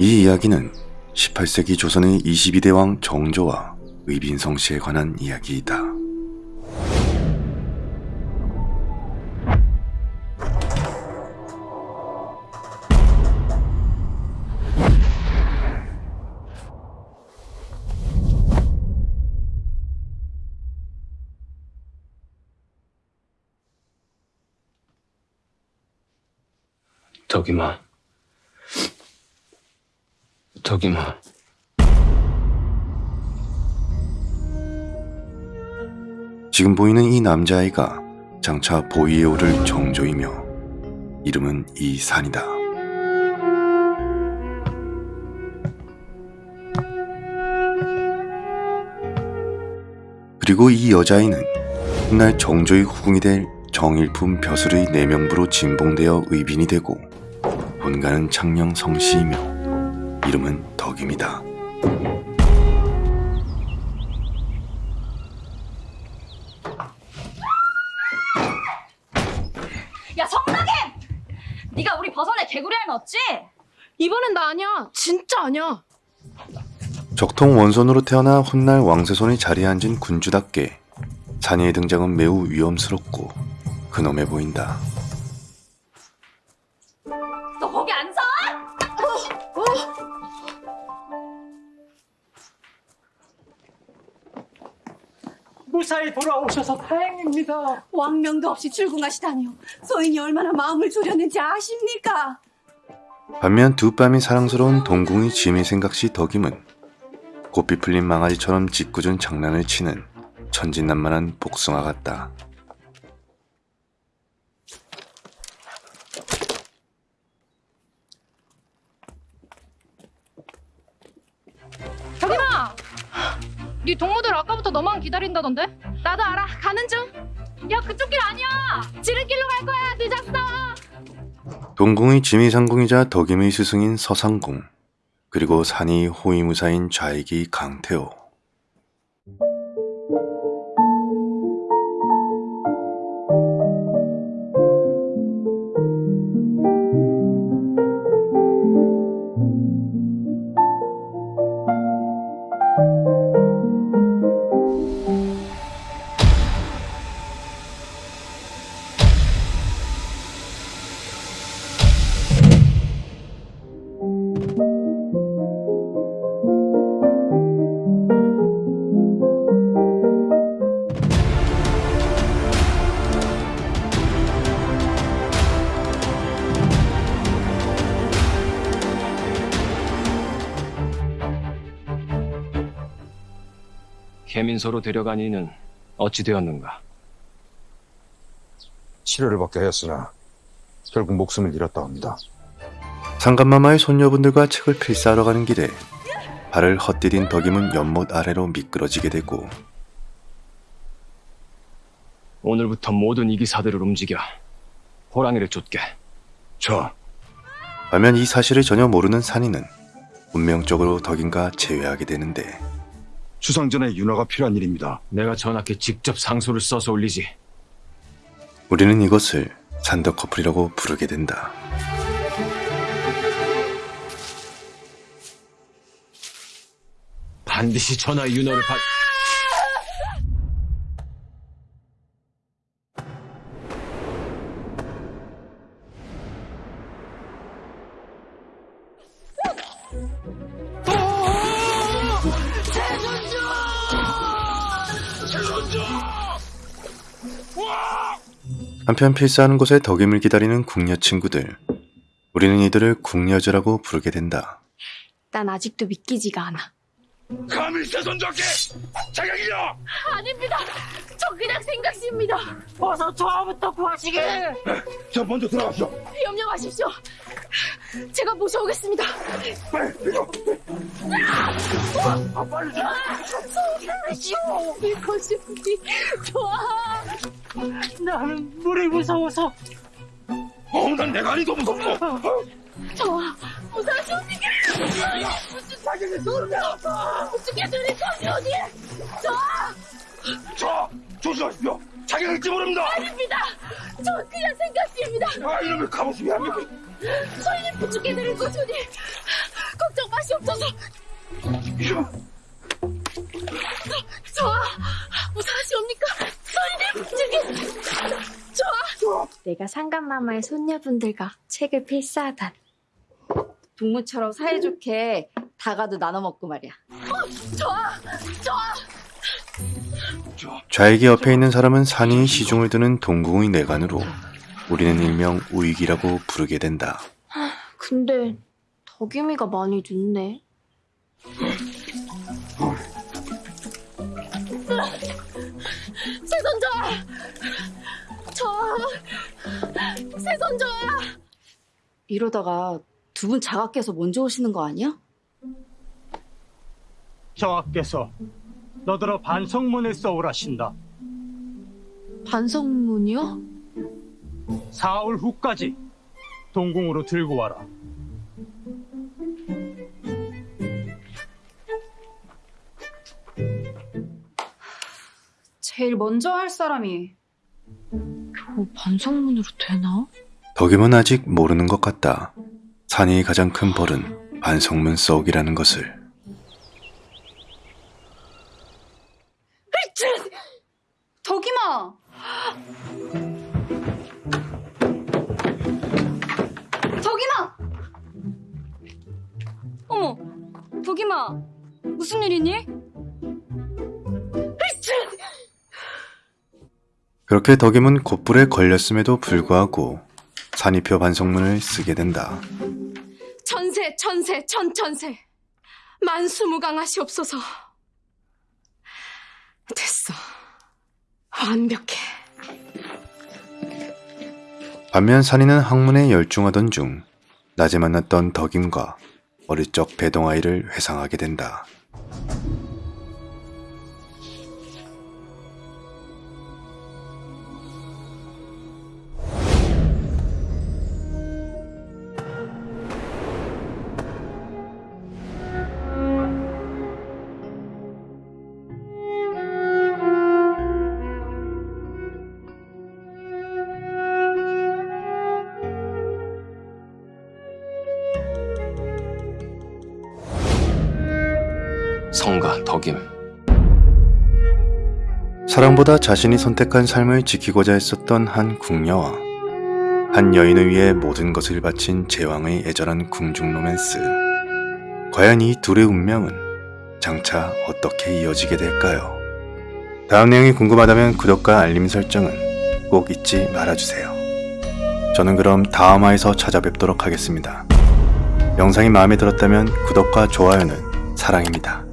이 이야기는 18세기 조선의 22대 왕 정조와 의빈성 씨에 관한 이야기이다. 덕이마. 덕이마. 지금 보이는 이 남자아이가 장차 보위에 오를 정조이며 이름은 이산이다. 그리고 이 여자아이는 훗날 정조의 후궁이 될 정일품 벼슬의 내명부로 진봉되어 의빈이 되고 본가는 창녕 성씨이며 이름은 덕입니다. 야 성나게! 네가 우리 버선에 개구리알 넣었지? 이번엔 나 아니야. 진짜 아니야. 적통 원손으로 태어나 훗날 왕세손이 자리에 앉은 군주답게 산이의 등장은 매우 위험스럽고 근엄해 보인다. 무사히 돌아오셔서 다행입니다. 왕명도 없이 출궁하시다니요. 소인이 얼마나 마음을 졸였는지 아십니까? 반면 두 뺨이 사랑스러운 동궁이 짐이 생각시 덕임은 고삐 풀린 망아지처럼 짓궂은 장난을 치는 천진난만한 복숭아 같다. 네 동무들 아까부터 너만 기다린다던데? 나도 알아. 가는 중. 야 그쪽 길 아니야. 지름길로 갈 거야. 늦었어. 동궁의 지미상궁이자 덕임의 스승인 서상궁 그리고 산이 호위무사인 좌익이 강태호 개민소로 데려간 이는 어찌 되었는가? 치료를 받게 하였으나 결국 목숨을 잃었다 합니다. 상감마마의 손녀분들과 책을 필사하러 가는 길에 발을 헛디딘 덕임은 연못 아래로 미끄러지게 되고 오늘부터 모든 이기사들을 움직여 호랑이를 쫓게. 저 반면 이 사실을 전혀 모르는 산이는 운명적으로 덕임과 재회하게 되는데 추상전에 윤화가 필요한 일입니다. 내가 전하께 직접 상소를 써서 올리지. 우리는 이것을 산덕 커플이라고 부르게 된다. 반드시 전하의 윤호를 받... 한편 필사하는 곳에 덕임을 기다리는 궁녀 친구들. 우리는 이들을 궁녀즈라고 부르게 된다. 난 아직도 믿기지가 않아. 감히 세손자께 자격이야! 아닙니다. 저 그냥 생각입니다. 어서 저부터 구하시게. 저 먼저 들어가시오. 염려 마십시오. 제가 모셔오겠습니다. 빨리 이거. 아 빨리 좀. 이것이 좋아. 나는 물이 무서워서. 어, 난 내가 아니 더 무섭고. 어, 좋아. 무사하십니까? 자격이 누르냐? 어떻게 들이 거니? 좋아. 저 조심하십시오. 자격일지 모릅니다. 아닙니다. 저 그냥 생각입니다. 아 이놈의 갑오심이 합니까? 소인이 부축해 드릴 것이니 꼭 무사하시옵소서. 좋아, 무사하시옵니까? 소인님, 저기, 좋아. 내가 상감마마의 손녀분들과 책을 필사하단 동무처럼 사이좋게 다가도 나눠 먹고 말이야. 좌익이 옆에 있는 사람은 산이 시중을 드는 동궁의 내관으로 우리는 일명 우익이라고 부르게 된다. 근데 덕임이가 많이 늦네 세손자! 저, 세손자! 이러다가 두 분 자각해서 먼저 오시는 거 아니야? 저하께서 너더러 반성문을 써오라신다. 반성문이요? 사흘 후까지 동궁으로 들고 와라. 제일 먼저 할 사람이 어, 반성문으로 되나? 덕임은 아직 모르는 것 같다. 산이 가장 큰 벌은 반성문 썩이라는 것을. 덕이마! 덕이마, 무슨 일이니? 그렇게 덕임은 곧불에 걸렸음에도 불구하고 산이표 반성문을 쓰게 된다. 천세, 천세, 천천세. 만수무강하시옵소서. 됐어. 완벽해. 반면 산이는 학문에 열중하던 중 낮에 만났던 덕임과 어릴 적 배동아이를 회상하게 된다. 성가 덕임. 사랑보다 자신이 선택한 삶을 지키고자 했었던 한 궁녀와 한 여인을 위해 모든 것을 바친 제왕의 애절한 궁중 로맨스. 과연 이 둘의 운명은 장차 어떻게 이어지게 될까요? 다음 내용이 궁금하다면 구독과 알림 설정은 꼭 잊지 말아주세요. 저는 그럼 다음화에서 찾아뵙도록 하겠습니다. 영상이 마음에 들었다면 구독과 좋아요는 사랑입니다.